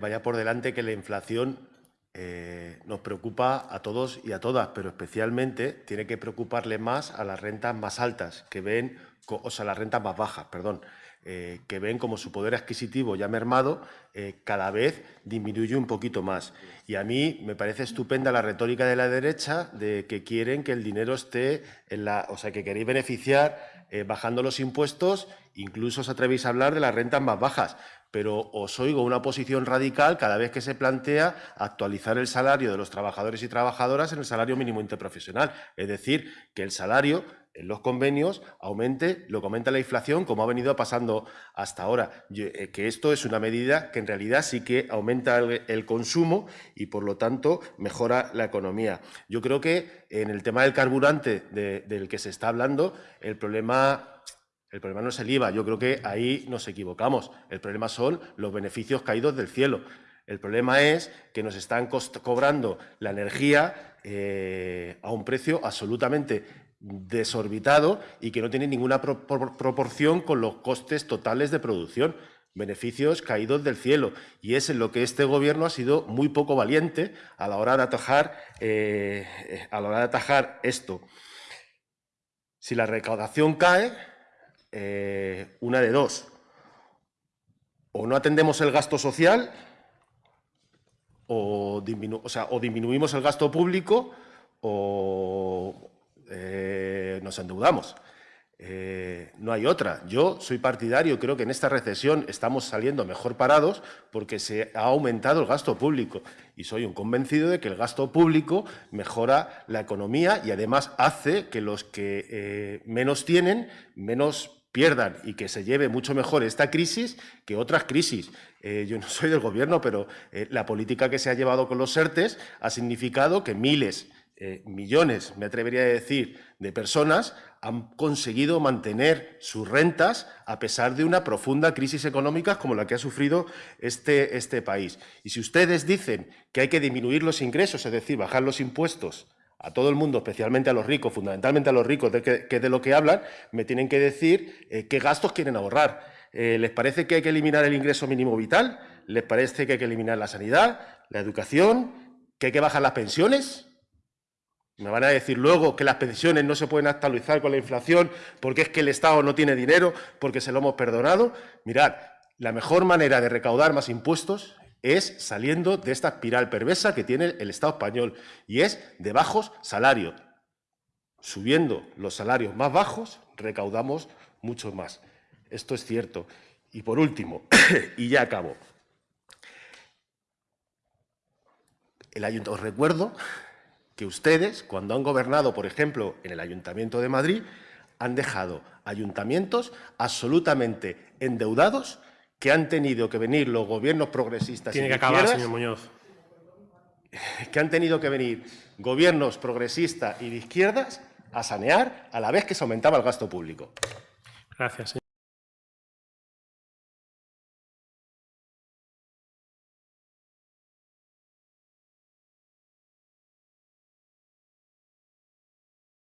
Vaya por delante que la inflación eh, nos preocupa a todos y a todas, pero especialmente tiene que preocuparle más a las rentas más altas, que ven, o sea, las rentas más bajas, perdón, eh, que ven como su poder adquisitivo ya mermado eh, cada vez disminuye un poquito más. Y a mí me parece estupenda la retórica de la derecha de que quieren que el dinero esté en la... O sea, que queréis beneficiar bajando los impuestos, incluso os atrevéis a hablar de las rentas más bajas pero os oigo una posición radical cada vez que se plantea actualizar el salario de los trabajadores y trabajadoras en el salario mínimo interprofesional. Es decir, que el salario en los convenios aumente, lo comenta la inflación, como ha venido pasando hasta ahora. Eh, que esto es una medida que en realidad sí que aumenta el, consumo y, por lo tanto, mejora la economía. Yo creo que en el tema del carburante del que se está hablando, el problema el problema no es el IVA, yo creo que ahí nos equivocamos. El problema son los beneficios caídos del cielo. El problema es que nos están cobrando la energía eh, a un precio absolutamente desorbitado y que no tiene ninguna proporción con los costes totales de producción. Beneficios caídos del cielo. Y es en lo que este Gobierno ha sido muy poco valiente a la hora de atajar, eh, a la hora de atajar esto. Si la recaudación cae, eh, una de dos. O no atendemos el gasto social o, disminuimos el gasto público o eh, nos endeudamos. Eh, no hay otra. Yo soy partidario, creo que en esta recesión estamos saliendo mejor parados porque se ha aumentado el gasto público y soy un convencido de que el gasto público mejora la economía y además hace que los que menos tienen, menos pierdan y que se lleve mucho mejor esta crisis que otras crisis. Eh, yo no soy del Gobierno, pero eh, la política que se ha llevado con los ERTES ha significado que miles, eh, millones, me atrevería a decir, de personas han conseguido mantener sus rentas a pesar de una profunda crisis económica como la que ha sufrido este, este país. Y si ustedes dicen que hay que disminuir los ingresos, es decir, bajar los impuestos, a todo el mundo, especialmente a los ricos, fundamentalmente a los ricos, de que, de lo que hablan, me tienen que decir eh, qué gastos quieren ahorrar. Eh, ¿Les parece que hay que eliminar el ingreso mínimo vital? ¿Les parece que hay que eliminar la sanidad, la educación, que hay que bajar las pensiones? Me van a decir luego que las pensiones no se pueden actualizar con la inflación porque es que el Estado no tiene dinero, porque se lo hemos perdonado. Mirad, la mejor manera de recaudar más impuestos es saliendo de esta espiral perversa que tiene el Estado español y es de bajos salarios. Subiendo los salarios más bajos, recaudamos mucho más. Esto es cierto. Y por último, y ya acabo, el os recuerdo que ustedes, cuando han gobernado, por ejemplo, en el Ayuntamiento de Madrid, han dejado ayuntamientos absolutamente endeudados que han tenido que venir los gobiernos progresistas Tiene que acabar, señor Muñoz. Que han tenido que venir gobiernos progresistas y de izquierdas a sanear a la vez que se aumentaba el gasto público. Gracias, señor.